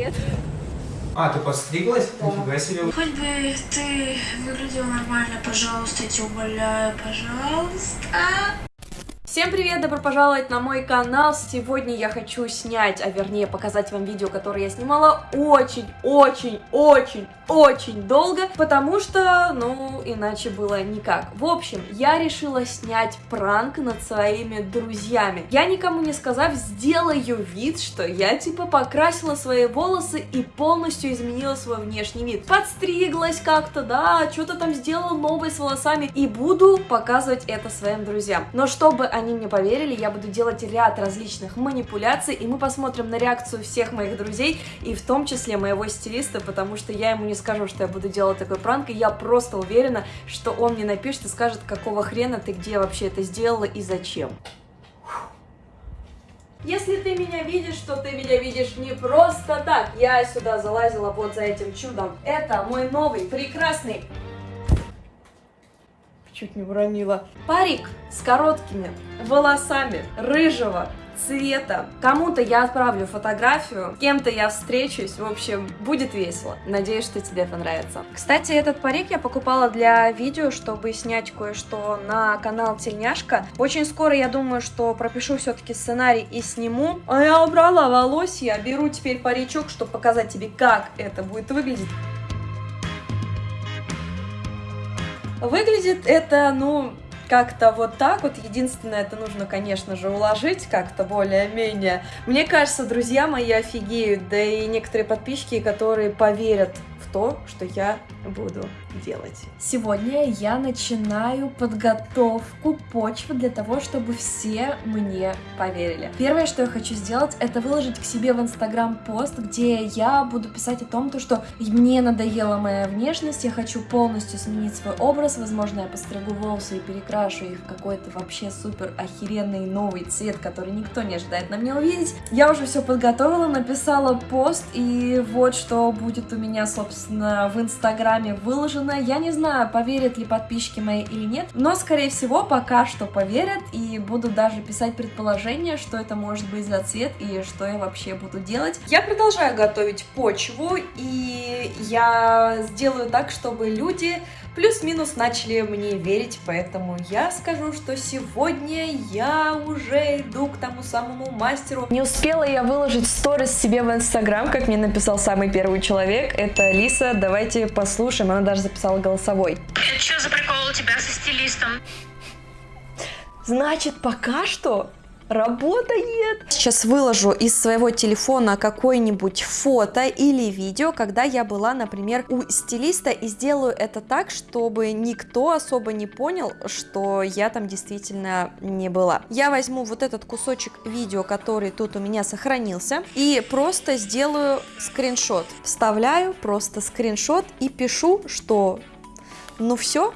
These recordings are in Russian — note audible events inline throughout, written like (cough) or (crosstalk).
привет. А, ты подстриглась? Нифига себе. Хоть бы ты выглядел нормально, пожалуйста, я тебя умоляю, пожалуйста. Всем привет, добро пожаловать на мой канал. Сегодня я хочу снять, а вернее показать вам видео, которое я снимала очень-очень-очень-очень долго, потому что, ну, иначе было никак. В общем, я решила снять пранк над своими друзьями. Я никому не сказав, сделаю вид, что я типа покрасила свои волосы и полностью изменила свой внешний вид. Подстриглась как-то, да, что-то там сделала новое с волосами и буду показывать это своим друзьям. Но чтобы они мне поверили, я буду делать ряд различных манипуляций, и мы посмотрим на реакцию всех моих друзей, и в том числе моего стилиста, потому что я ему не скажу, что я буду делать такой пранк, и я просто уверена, что он мне напишет и скажет, какого хрена ты где вообще это сделала и зачем. Если ты меня видишь, то ты меня видишь не просто так. Я сюда залазила вот за этим чудом. Это мой новый, прекрасный чуть не уронила. Парик с короткими волосами рыжего цвета. Кому-то я отправлю фотографию, кем-то я встречусь, в общем, будет весело. Надеюсь, что тебе понравится. Кстати, этот парик я покупала для видео, чтобы снять кое-что на канал Тельняшка. Очень скоро я думаю, что пропишу все-таки сценарий и сниму. А я убрала волосья, беру теперь паричок, чтобы показать тебе, как это будет выглядеть. Выглядит это, ну, как-то вот так вот. Единственное, это нужно, конечно же, уложить как-то более-менее. Мне кажется, друзья мои офигеют, да и некоторые подписчики, которые поверят в то, что я буду делать. Сегодня я начинаю подготовку почвы для того, чтобы все мне поверили. Первое, что я хочу сделать, это выложить к себе в Инстаграм пост, где я буду писать о том, то, что мне надоела моя внешность, я хочу полностью сменить свой образ, возможно, я постригу волосы и перекрашу их в какой-то вообще супер охеренный новый цвет, который никто не ожидает на мне увидеть. Я уже все подготовила, написала пост, и вот что будет у меня, собственно, в Инстаграме выложено выложено. Я не знаю, поверят ли подписчики мои или нет, но, скорее всего, пока что поверят и буду даже писать предположение, что это может быть за цвет и что я вообще буду делать. Я продолжаю готовить почву, и я сделаю так, чтобы люди плюс-минус начали мне верить, поэтому я скажу, что сегодня я уже иду к тому самому мастеру. Не успела я выложить сторис себе в инстаграм, как мне написал самый первый человек, это Лиса, давайте послушаем, она даже записала голосовой. Это что за прикол у тебя со стилистом? Значит, пока что работает. Сейчас выложу из своего телефона какое-нибудь фото или видео, когда я была, например, у стилиста и сделаю это так, чтобы никто особо не понял, что я там действительно не была. Я возьму вот этот кусочек видео, который тут у меня сохранился, и просто сделаю скриншот. Вставляю просто скриншот и пишу, что ну все,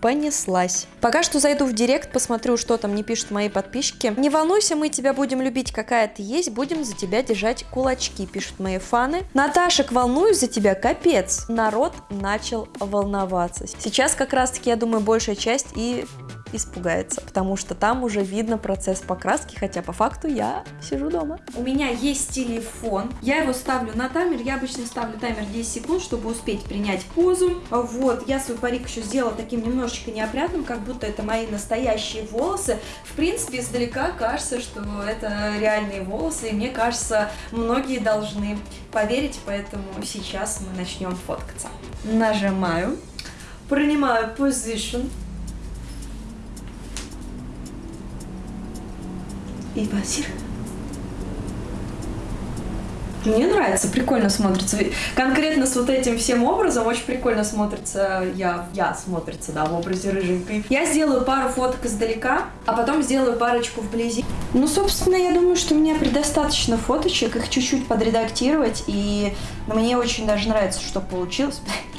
понеслась. Пока что зайду в директ, посмотрю, что там не пишут мои подписчики. Не волнуйся, мы тебя будем любить, какая ты есть, будем за тебя держать кулачки, пишут мои фаны. Наташек, волнуюсь за тебя, капец. Народ начал волноваться. Сейчас как раз таки, я думаю, большая часть и испугается, потому что там уже видно процесс покраски, хотя по факту я сижу дома. У меня есть телефон, я его ставлю на таймер, я обычно ставлю таймер 10 секунд, чтобы успеть принять позу. Вот, я свой парик еще сделала таким немножечко неопрятным, как будто это мои настоящие волосы. В принципе, издалека кажется, что это реальные волосы, и мне кажется, многие должны поверить, поэтому сейчас мы начнем фоткаться. Нажимаю, принимаю position, и Василь. Мне нравится, прикольно смотрится. Конкретно с вот этим всем образом очень прикольно смотрится, я, я смотрится, да, в образе рыженькой. Я сделаю пару фоток издалека, а потом сделаю парочку вблизи. Ну, собственно, я думаю, что мне предостаточно фоточек, их чуть-чуть подредактировать, и мне очень даже нравится, что получилось. (laughs)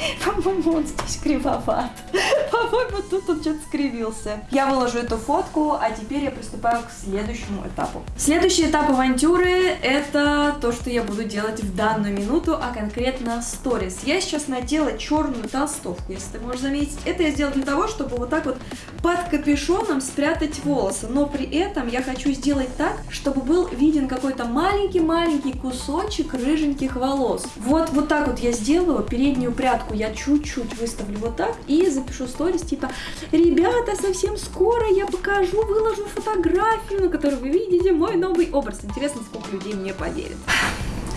(laughs) По-моему, он здесь кривоват. (laughs) По-моему, тут он что-то скривился. Я выложу эту фотку, а теперь я приступаю к следующему этапу. Следующий этап авантюры — это то, что я буду делать в данную минуту, а конкретно сторис. Я сейчас надела черную толстовку, если ты можешь заметить. Это я сделала для того, чтобы вот так вот под капюшоном спрятать волосы. Но при этом я хочу сделать так, чтобы был виден какой-то маленький-маленький кусочек рыженьких волос. Вот, вот так вот я сделаю. Переднюю прядку я чуть-чуть выставлю вот так и запишу сторис типа «Ребята, совсем скоро я покажу, выложу фотографию, на которой вы видите мой новый образ». Интересно, сколько людей мне поверит.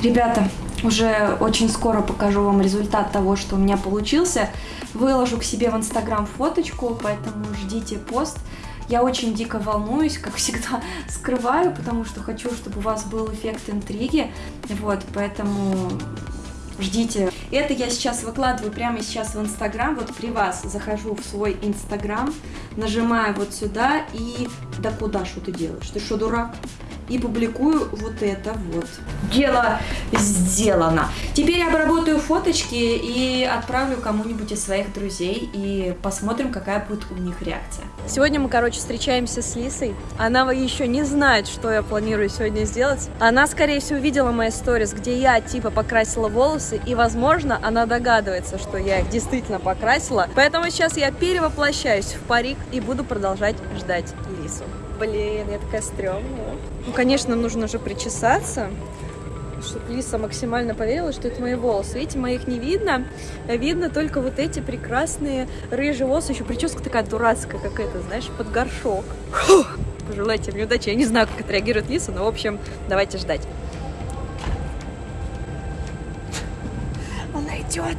Ребята, уже очень скоро покажу вам результат того, что у меня получился. Выложу к себе в Инстаграм фоточку, поэтому ждите пост. Я очень дико волнуюсь, как всегда (laughs) скрываю, потому что хочу, чтобы у вас был эффект интриги. Вот, поэтому ждите. Это я сейчас выкладываю прямо сейчас в Инстаграм. Вот при вас захожу в свой Инстаграм, нажимаю вот сюда и... Да куда, что ты делаешь? Ты что, дурак? И публикую вот это вот. Дело сделано. Теперь я обработаю фоточки и отправлю кому-нибудь из своих друзей и посмотрим, какая будет у них реакция. Сегодня мы, короче, встречаемся с Лисой. Она еще не знает, что я планирую сегодня сделать. Она, скорее всего, видела мои сторис, где я, типа, покрасила волосы, и, возможно, она догадывается, что я их действительно покрасила. Поэтому сейчас я перевоплощаюсь в парик и буду продолжать ждать Лису. Блин, я такая стрёмная. Ну, конечно, нужно уже причесаться, чтобы Лиса максимально поверила, что это мои волосы. Видите, моих не видно. Видно только вот эти прекрасные рыжие волосы. Еще прическа такая дурацкая какая-то, знаешь, под горшок. Фух. Пожелайте мне удачи. Я не знаю, как отреагирует Лиса, но, в общем, давайте ждать. Она идет.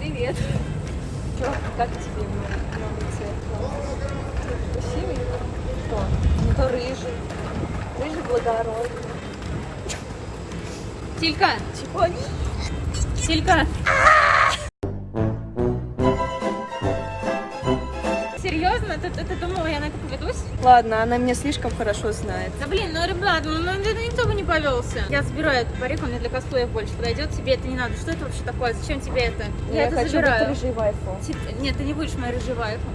Привет. Чё, как тебе мой новый цвет? Красивый? Что? Не то рыжий. Благородный. Тилька! Чего? Тилька! Серьезно? Ты, ты, ты думала, я на это поведусь? Ладно, она меня слишком хорошо знает. Да блин, ну ребят, ну, ну это никто бы не повелся. Я забираю этот парик, он мне для косплея больше подойдет. Тебе это не надо. Что это вообще такое? Зачем тебе это? Я, это хочу забираю. быть рыжей вайфу. Нет, ты не будешь моей рыжей вайфу.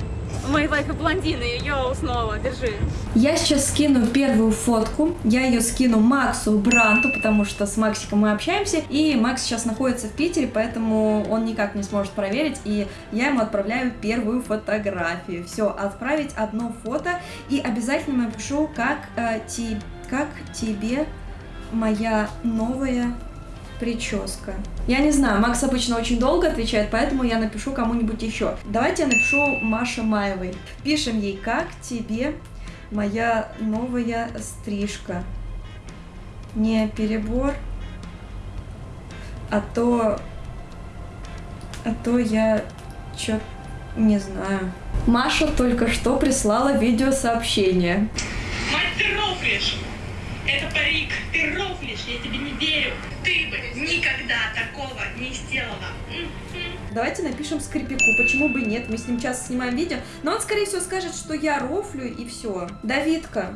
Мои вайфы блондины, йоу, снова, держи. Я сейчас скину первую фотку. Я ее скину Максу Бранту, потому что с Максиком мы общаемся. И Макс сейчас находится в Питере, поэтому он никак не сможет проверить. И я ему отправляю первую фотографию. Все, отправить одно фото. И обязательно напишу, как, э, ти- как тебе моя новая прическа. Я не знаю, Макс обычно очень долго отвечает, поэтому я напишу кому-нибудь еще. Давайте я напишу Маше Маевой. Пишем ей, как тебе моя новая стрижка. Не перебор, а то... А то я чё не знаю. Маша только что прислала видеосообщение. Мать! Это парик, ты рофлишь, я тебе не верю. Ты бы никогда такого не сделала. Давайте напишем скрипику, почему бы нет, мы с ним часто снимаем видео, но он, скорее всего, скажет, что я рофлю и все. Давидка,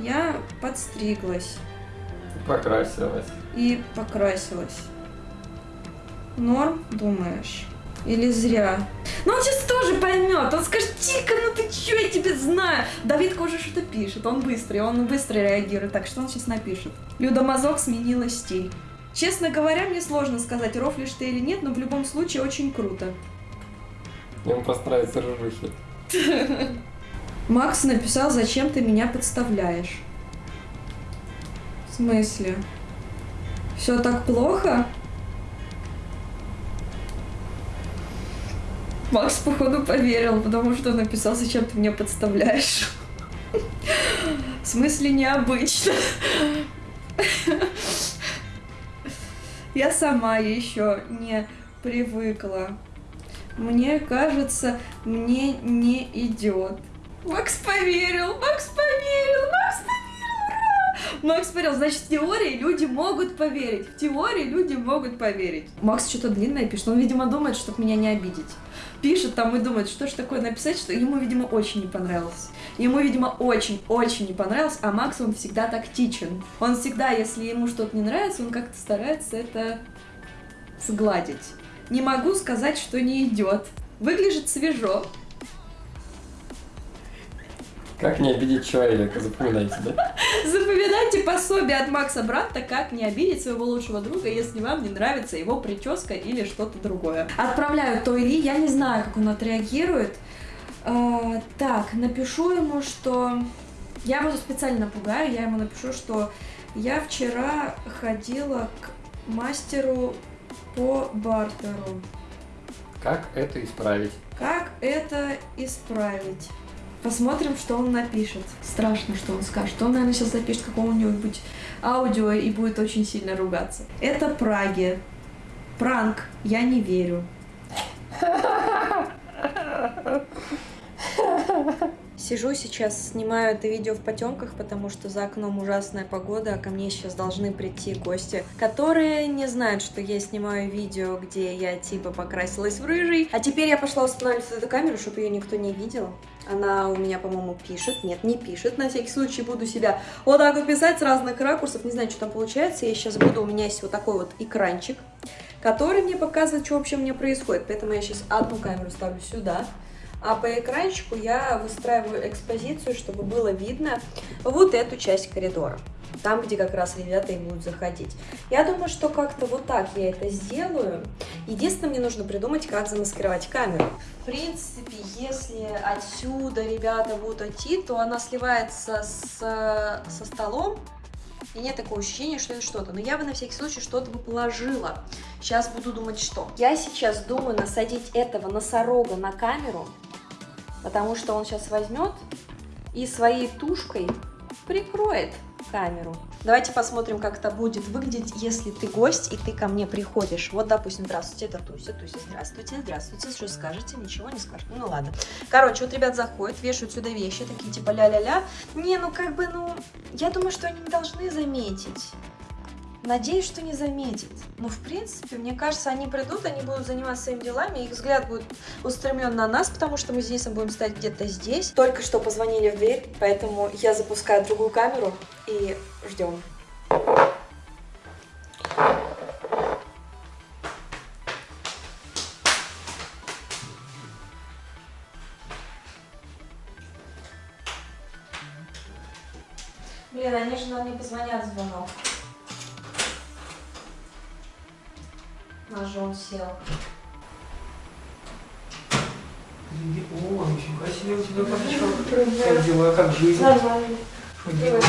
я подстриглась Покрасилась. и покрасилась. Норм, думаешь? Или зря? Ну он сейчас тоже поймет, он скажет, Тика, ну ты чё, я тебя знаю. Давидка уже что-то пишет, он быстрый, он быстро реагирует, так что он сейчас напишет. Люда Мазок сменила стиль. Честно говоря, мне сложно сказать, рофлишь ты или нет, но в любом случае очень круто. Ему просто нравится рыжухи. Макс написал, зачем ты меня подставляешь. В смысле? Все так плохо? Макс, походу, поверил, потому что написал, зачем ты меня подставляешь. В смысле, необычно. Я сама еще не привыкла. Мне кажется, мне не идет. Макс поверил, Макс поверил, Макс поверил! Макс смотрел, значит, в теории люди могут поверить. В теории люди могут поверить. Макс что-то длинное пишет. Он, видимо, думает, чтобы меня не обидеть. Пишет там и думает, что ж такое написать, что ему, видимо, очень не понравилось. Ему, видимо, очень-очень не понравилось, а Макс, он всегда тактичен. Он всегда, если ему что-то не нравится, он как-то старается это сгладить. Не могу сказать, что не идет. Выглядит свежо. Как не обидеть человека, запоминайте, да? (laughs) Запоминайте пособие от Макса Бранта, как не обидеть своего лучшего друга, если вам не нравится его прическа или что-то другое. Отправляю то или я не знаю, как он отреагирует. А, так, напишу ему, что... Я его специально напугаю, я ему напишу, что я вчера ходила к мастеру по бартеру. Как это исправить? Как это исправить? Посмотрим, что он напишет. Страшно, что он скажет. Он, наверное, сейчас запишет какого-нибудь аудио и будет очень сильно ругаться. Это Праги. Пранк. Я не верю. Сижу сейчас, снимаю это видео в потемках, потому что за окном ужасная погода, а ко мне сейчас должны прийти гости, которые не знают, что я снимаю видео, где я типа покрасилась в рыжий. А теперь я пошла устанавливать эту камеру, чтобы ее никто не видел. Она у меня, по-моему, пишет. Нет, не пишет. На всякий случай буду себя вот так вот писать с разных ракурсов. Не знаю, что там получается. Я сейчас буду, у меня есть вот такой вот экранчик, который мне показывает, что вообще у меня происходит. Поэтому я сейчас одну камеру ставлю сюда. А по экранчику я выстраиваю экспозицию, чтобы было видно вот эту часть коридора. Там, где как раз ребята и будут заходить. Я думаю, что как-то вот так я это сделаю. Единственное, мне нужно придумать, как замаскировать камеру. В принципе, если отсюда ребята будут идти, то она сливается с, со столом, и нет такого ощущения, что это что-то. Но я бы на всякий случай что-то бы положила. Сейчас буду думать, что. Я сейчас думаю насадить этого носорога на камеру, потому что он сейчас возьмет и своей тушкой прикроет камеру. Давайте посмотрим, как это будет выглядеть, если ты гость и ты ко мне приходишь. Вот, допустим, здравствуйте, это Туся, Туся, здравствуйте, здравствуйте, что скажете? Ничего не скажете. Ну ладно. Короче, вот ребят заходят, вешают сюда вещи, такие типа ля-ля-ля. Не, ну как бы, ну, я думаю, что они не должны заметить. Надеюсь, что не заметит. Но, в принципе, мне кажется, они придут, они будут заниматься своими делами, их взгляд будет устремлен на нас, потому что мы с Денисом будем стоять где-то здесь. Только что позвонили в дверь, поэтому я запускаю другую камеру и ждем. Блин, они же нам не позвонят звонок. Он сел. О, нифига себе у тебя папочка. Как дела, как жизнь? Нормально. Что делаешь?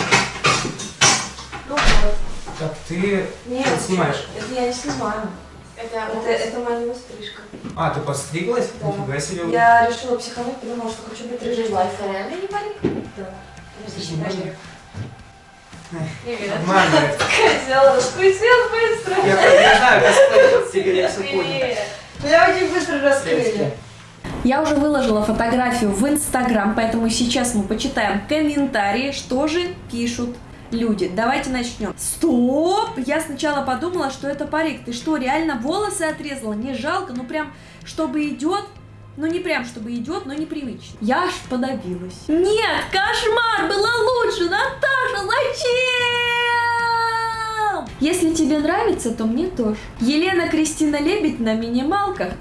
Ну вот. Так, ты Нет, снимаешь? это я не снимаю. Это, Это, это моя стрижка. А, ты подстриглась? Да. Нифига себе. Я решила психануть, подумала, что хочу быть рыжей лайфом. реально не парик? Да. Нормально. (laughs) Хотела раскрутил быстро. Я, я знаю, косплей, тебе я все понял. Привет. Меня очень быстро раскрыли. Я уже выложила фотографию в Инстаграм, поэтому сейчас мы почитаем комментарии, что же пишут люди. Давайте начнем. Стоп! Я сначала подумала, что это парик. Ты что, реально волосы отрезала? Не жалко? Ну прям, чтобы идет, ну не прям, чтобы идет, но непривычно. Я аж подавилась. Нет, кошмар! Было лучше! Наташа, зачем? Если тебе нравится, то мне тоже. Елена Кристина Лебедь на минималках.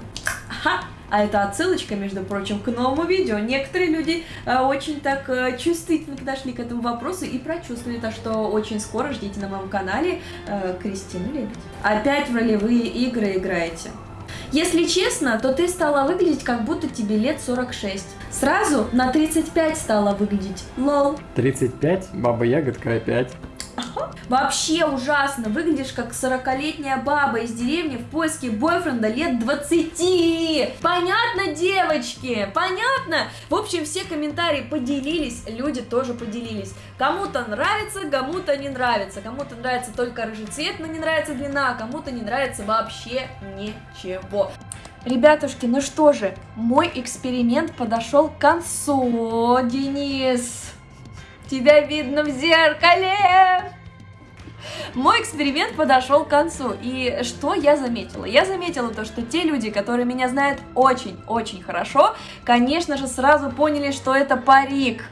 Ха! А это отсылочка, между прочим, к новому видео. Некоторые люди э, очень так э, чувствительно подошли к этому вопросу и прочувствовали то, что очень скоро ждите на моем канале э, Кристину Лебедь. Опять в ролевые игры играете. Если честно, то ты стала выглядеть, как будто тебе лет 46. Сразу на 35 стала выглядеть. Лол. 35, баба ягодка опять. Вообще ужасно. Выглядишь как 40-летняя баба из деревни в поиске бойфренда лет 20. Понятно, девочки? Понятно? В общем, все комментарии поделились, люди тоже поделились. Кому-то нравится, кому-то не нравится. Кому-то нравится только рыжий цвет, но не нравится длина, а кому-то не нравится вообще ничего. Ребятушки, ну что же, мой эксперимент подошел к концу, Денис. тебя видно в зеркале. Мой эксперимент подошел к концу, и что я заметила? Я заметила то, что те люди, которые меня знают очень-очень хорошо, конечно же, сразу поняли, что это парик.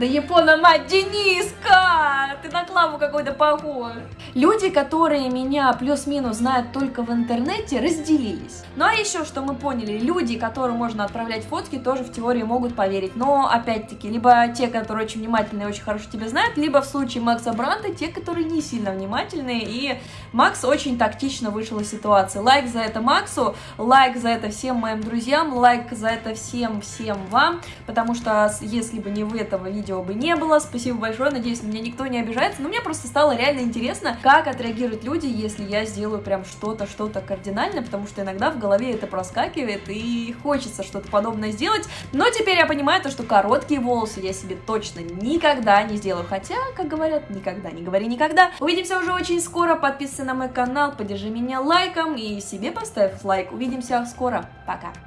Да Япона мать, Дениска! Ты на Клаву какой-то похож. Люди, которые меня плюс-минус знают только в интернете, разделились. Ну а еще, что мы поняли, люди, которым можно отправлять фотки, тоже в теории могут поверить. Но, опять-таки, либо те, которые очень внимательные и очень хорошо тебя знают, либо в случае Макса Бранта, те, которые не сильно внимательные. И Макс очень тактично вышел из ситуации. Лайк за это Максу, лайк за это всем моим друзьям, лайк за это всем-всем вам, потому что если бы не вы этого видео бы не было. Спасибо большое, надеюсь, на меня никто не обижается. Но мне просто стало реально интересно, как отреагируют люди, если я сделаю прям что-то, что-то кардинальное, потому что иногда в голове это проскакивает и хочется что-то подобное сделать. Но теперь я понимаю то, что короткие волосы я себе точно никогда не сделаю. Хотя, как говорят, никогда не говори никогда. Увидимся уже очень скоро. Подписывайся на мой канал, поддержи меня лайком и себе поставь лайк. Увидимся скоро. Пока.